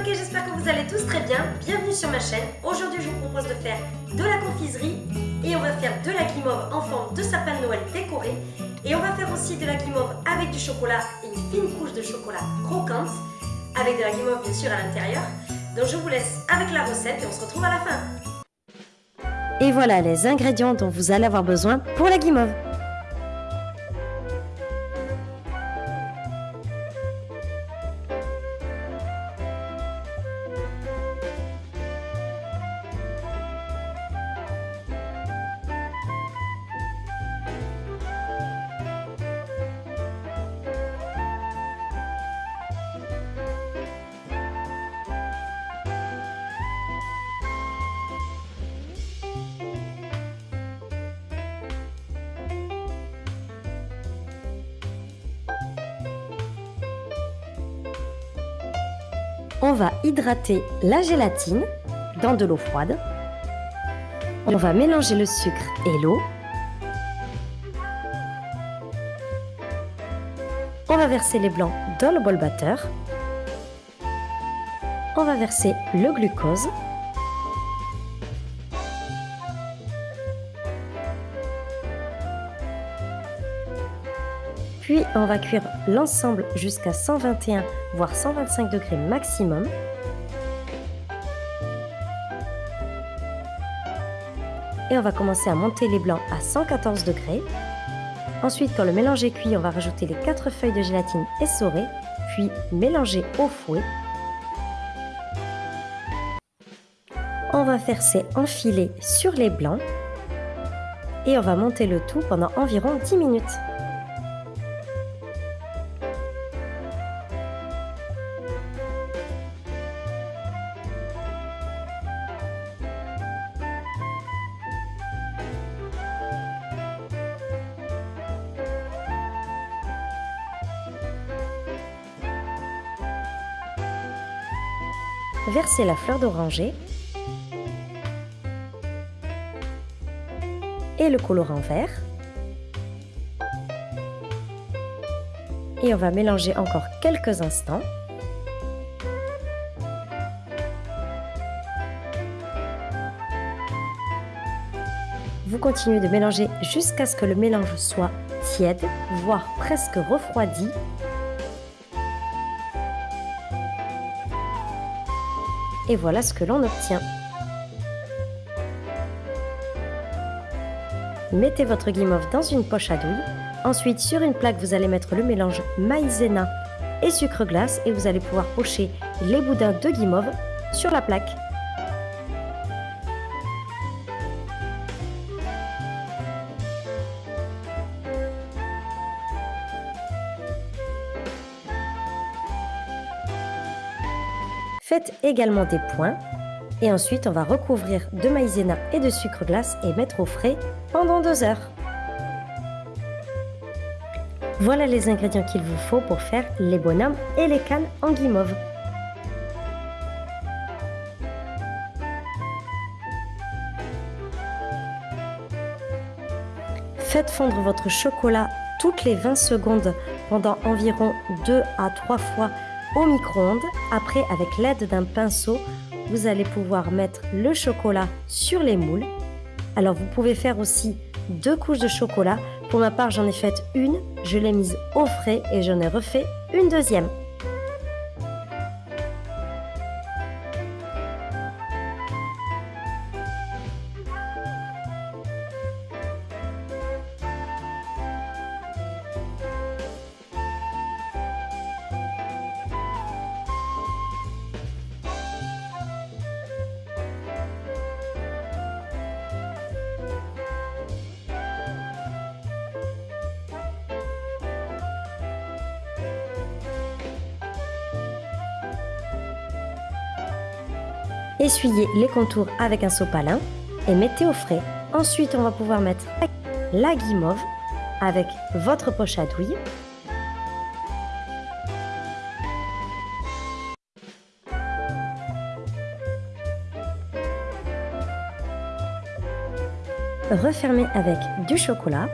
ok, j'espère que vous allez tous très bien. Bienvenue sur ma chaîne. Aujourd'hui, je vous propose de faire de la confiserie et on va faire de la guimauve en forme de sapin de Noël décoré. Et on va faire aussi de la guimauve avec du chocolat et une fine couche de chocolat croquante avec de la guimauve bien sûr à l'intérieur. Donc je vous laisse avec la recette et on se retrouve à la fin. Et voilà les ingrédients dont vous allez avoir besoin pour la guimauve. On va hydrater la gélatine dans de l'eau froide. On va mélanger le sucre et l'eau. On va verser les blancs dans le bol batteur. On va verser le glucose. Puis on va cuire l'ensemble jusqu'à 121 voire 125 degrés maximum. Et on va commencer à monter les blancs à 114 degrés. Ensuite, quand le mélange est cuit, on va rajouter les 4 feuilles de gélatine essorées, puis mélanger au fouet. On va faire ces enfilés sur les blancs et on va monter le tout pendant environ 10 minutes. Versez la fleur d'oranger et le colorant vert. Et on va mélanger encore quelques instants. Vous continuez de mélanger jusqu'à ce que le mélange soit tiède, voire presque refroidi et voilà ce que l'on obtient. Mettez votre guimauve dans une poche à douille. Ensuite, sur une plaque, vous allez mettre le mélange maïzena et sucre glace et vous allez pouvoir pocher les boudins de guimauve sur la plaque. Faites également des points et ensuite on va recouvrir de maïzena et de sucre glace et mettre au frais pendant deux heures. Voilà les ingrédients qu'il vous faut pour faire les bonhommes et les cannes en guimauve. Faites fondre votre chocolat toutes les 20 secondes pendant environ 2 à 3 fois au micro-ondes. Après, avec l'aide d'un pinceau, vous allez pouvoir mettre le chocolat sur les moules. Alors, vous pouvez faire aussi deux couches de chocolat. Pour ma part, j'en ai fait une, je l'ai mise au frais et j'en ai refait une deuxième. Essuyez les contours avec un sopalin et mettez au frais. Ensuite, on va pouvoir mettre la guimauve avec votre poche à douille. Refermez avec du chocolat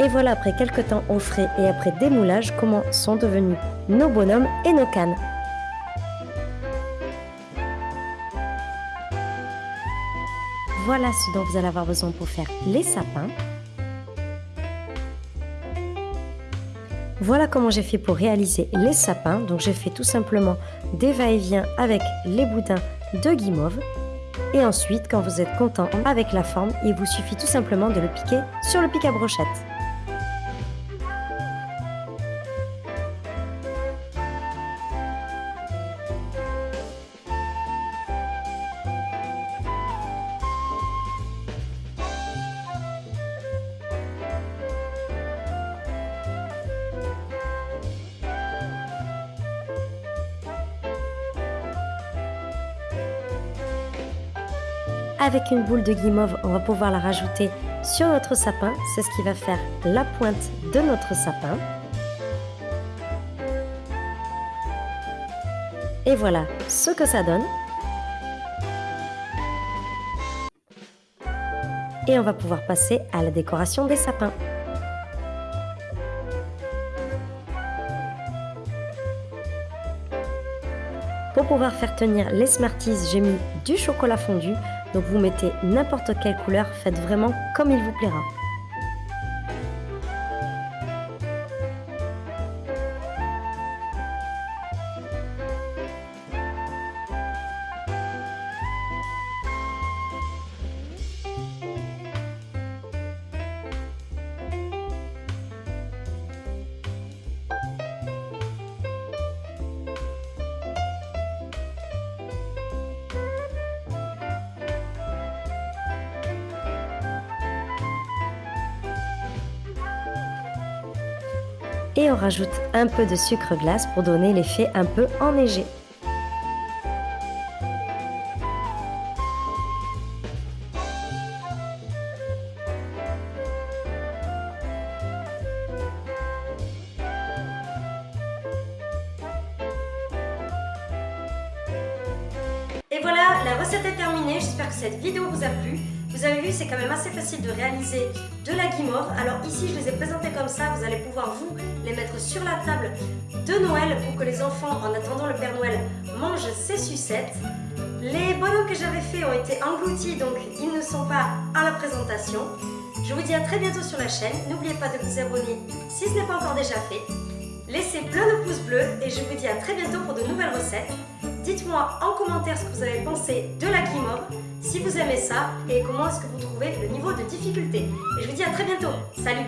Et voilà après quelques temps au frais et après démoulage comment sont devenus nos bonhommes et nos cannes. Voilà ce dont vous allez avoir besoin pour faire les sapins. Voilà comment j'ai fait pour réaliser les sapins. Donc j'ai fait tout simplement des va-et-vient avec les boudins de guimauve. Et ensuite, quand vous êtes content avec la forme, il vous suffit tout simplement de le piquer sur le pic à brochette. Avec une boule de guimauve, on va pouvoir la rajouter sur notre sapin. C'est ce qui va faire la pointe de notre sapin. Et voilà ce que ça donne. Et on va pouvoir passer à la décoration des sapins. Pour pouvoir faire tenir les Smarties, j'ai mis du chocolat fondu. Donc vous mettez n'importe quelle couleur, faites vraiment comme il vous plaira. Et on rajoute un peu de sucre glace pour donner l'effet un peu enneigé. Et voilà, la recette est terminée. J'espère que cette vidéo vous a plu. Vous avez vu, c'est quand même assez facile de réaliser de la guimauve. Alors ici, je les ai présentés comme ça. Vous allez pouvoir, vous, les mettre sur la table de Noël pour que les enfants, en attendant le Père Noël, mangent ces sucettes. Les bonhommes que j'avais fait ont été engloutis, donc ils ne sont pas à la présentation. Je vous dis à très bientôt sur la chaîne. N'oubliez pas de vous abonner si ce n'est pas encore déjà fait. Laissez plein de pouces bleus et je vous dis à très bientôt pour de nouvelles recettes. Dites-moi en commentaire ce que vous avez pensé de la guimauve, si vous aimez ça et comment est-ce que vous trouvez le niveau de difficulté. Et je vous dis à très bientôt. Salut